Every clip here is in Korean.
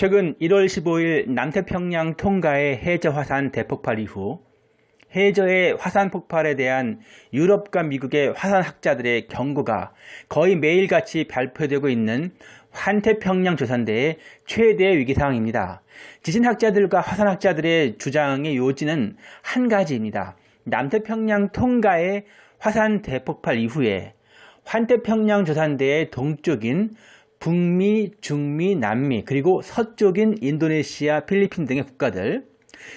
최근 1월 15일 남태평양 통가의 해저 화산 대폭발 이후 해저의 화산 폭발에 대한 유럽과 미국의 화산학자들의 경고가 거의 매일같이 발표되고 있는 환태평양 조산대의 최대 위기 상황입니다. 지진학자들과 화산학자들의 주장의 요지는 한 가지입니다. 남태평양 통가의 화산 대폭발 이후에 환태평양 조산대의 동쪽인 북미, 중미, 남미, 그리고 서쪽인 인도네시아, 필리핀 등의 국가들,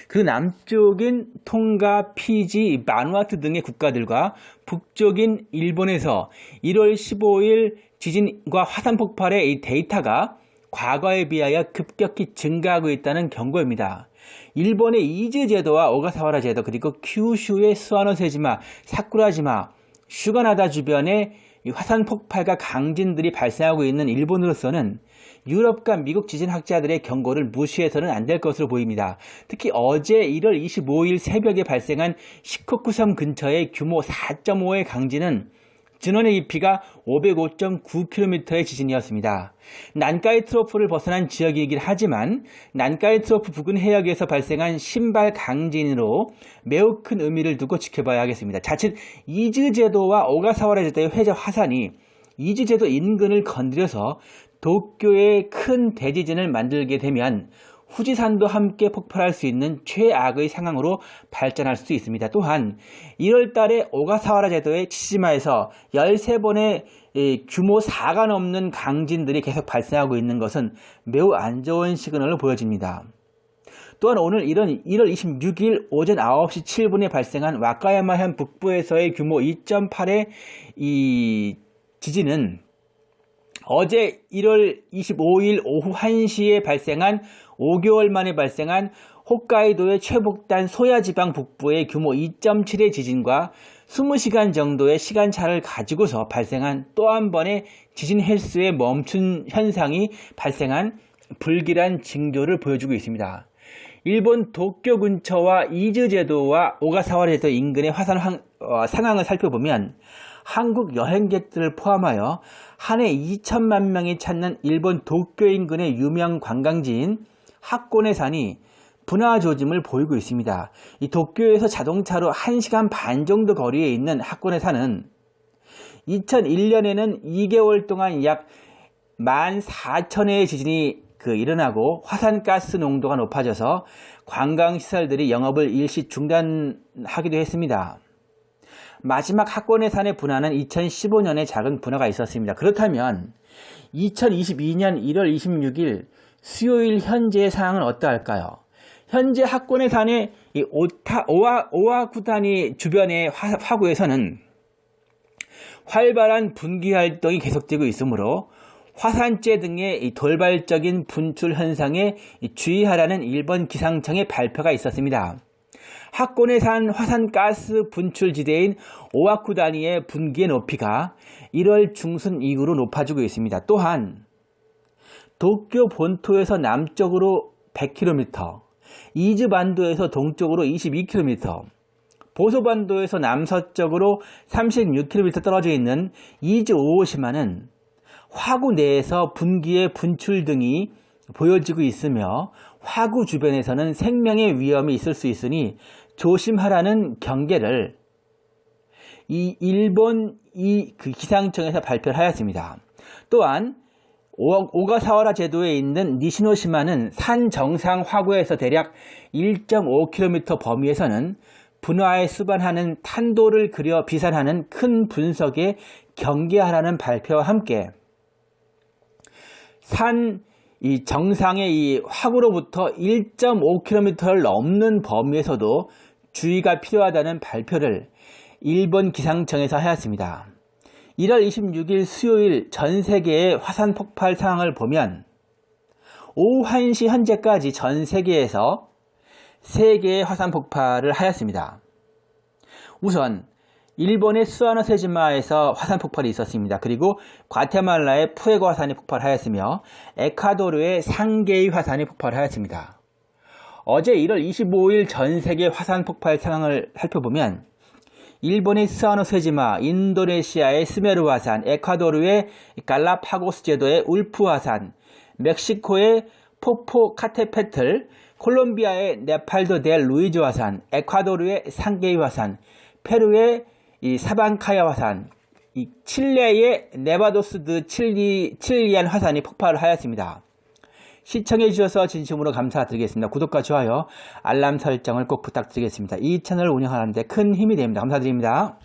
그 남쪽인 통가, 피지, 바누아투 등의 국가들과 북쪽인 일본에서 1월 15일 지진과 화산 폭발의 이 데이터가 과거에 비하여 급격히 증가하고 있다는 경고입니다. 일본의 이즈 제도와 오가사와라 제도 그리고 큐슈의 스와노세지마, 사쿠라지마, 슈가나다 주변에 화산 폭발과 강진들이 발생하고 있는 일본으로서는 유럽과 미국 지진학자들의 경고를 무시해서는 안 될 것으로 보입니다. 특히 어제 1월 25일 새벽에 발생한 시코쿠섬 근처의 규모 4.5의 강진은 진원의 깊이가 505.9km의 지진이었습니다. 난카이 트로프를 벗어난 지역이긴 하지만 난카이 트로프 부근 해역에서 발생한 신발 강진으로 매우 큰 의미를 두고 지켜봐야 하겠습니다. 자칫 이즈 제도와 오가사와라 제도의 해저 화산이 이즈 제도 인근을 건드려서 도쿄에 큰 대지진을 만들게 되면 후지산도 함께 폭발할 수 있는 최악의 상황으로 발전할 수 있습니다. 또한 1월 달에 오가사와라 제도의 치치지마에서 13번의 규모 4가 넘는 강진들이 계속 발생하고 있는 것은 매우 안 좋은 시그널로 보여집니다. 또한 오늘 이런 1월 26일 오전 9시 7분에 발생한 와카야마현 북부에서의 규모 2.8의 이 지진은 어제 1월 25일 오후 1시에 발생한 5개월 만에 발생한 홋카이도의 최북단 소야지방 북부의 규모 2.7의 지진과 20시간 정도의 시간차를 가지고서 발생한 또 한 번의 지진 횟수의 멈춘 현상이 발생한 불길한 징조를 보여주고 있습니다. 일본 도쿄 근처와 이즈 제도와 오가사와라 제도 인근의 화산 어, 상황을 살펴보면 한국 여행객들을 포함하여 한 해 2천만 명이 찾는 일본 도쿄 인근의 유명 관광지인 학곤의 산이 분화 조짐을 보이고 있습니다. 이 도쿄에서 자동차로 1시간 반 정도 거리에 있는 학곤의 산은 2001년에는 2개월 동안 약 14,000회의 지진이 그 일어나고 화산가스 농도가 높아져서 관광시설들이 영업을 일시 중단하기도 했습니다. 마지막 학권의 산의 분화는 2015년에 작은 분화가 있었습니다. 그렇다면 2022년 1월 26일 수요일 현재의 상황은 어떠할까요? 현재 학권의 산의 오타, 오와, 오와쿠타니 주변의 화, 화구에서는 활발한 분기 활동이 계속되고 있으므로 화산재 등의 돌발적인 분출 현상에 주의하라는 일본 기상청의 발표가 있었습니다. 학곤의 산 화산가스 분출지대인 오아쿠 단위의 분기의 높이가 1월 중순 이후로 높아지고 있습니다. 또한 도쿄 본토에서 남쪽으로 100km, 이즈 반도에서 동쪽으로 22km, 보소반도에서 남서쪽으로 36km 떨어져 있는 이즈 오오시마는 화구 내에서 분기의 분출 등이 보여지고 있으며 화구 주변에서는 생명의 위험이 있을 수 있으니 조심하라는 경계를 이 일본 이 그 기상청에서 발표를 하였습니다. 또한 오가사와라 제도에 있는 니시노시마는 산 정상 화구에서 대략 1.5km 범위에서는 분화에 수반하는 탄도를 그려 비산하는 큰 분석에 경계하라는 발표와 함께 산 이 정상의 이 화구로부터 1.5km를 넘는 범위에서도 주의가 필요하다는 발표를 일본 기상청에서 하였습니다. 1월 26일 수요일 전 세계의 화산 폭발 상황을 보면 오후 1시 현재까지 전 세계에서 3개의 화산 폭발을 하였습니다. 우선 일본의 스와노세지마에서 화산 폭발이 있었습니다. 그리고 과테말라의 푸에고 화산이 폭발하였으며 에콰도르의 상계의 화산이 폭발하였습니다. 어제 1월 25일 전 세계 화산 폭발 상황을 살펴보면 일본의 스와노세지마, 인도네시아의 스메르 화산, 에콰도르의 갈라파고스 제도의 울프 화산, 멕시코의 포포카테페틀, 콜롬비아의 네바도 델 루이즈 화산, 에콰도르의 상게이 화산, 페루의 이 사반카야 화산, 이 칠레의 네바도스 드 칠리, 칠리안 화산이 폭발을 하였습니다. 시청해 주셔서 진심으로 감사드리겠습니다. 구독과 좋아요, 알람 설정을 꼭 부탁드리겠습니다. 이 채널을 운영하는데 큰 힘이 됩니다. 감사드립니다.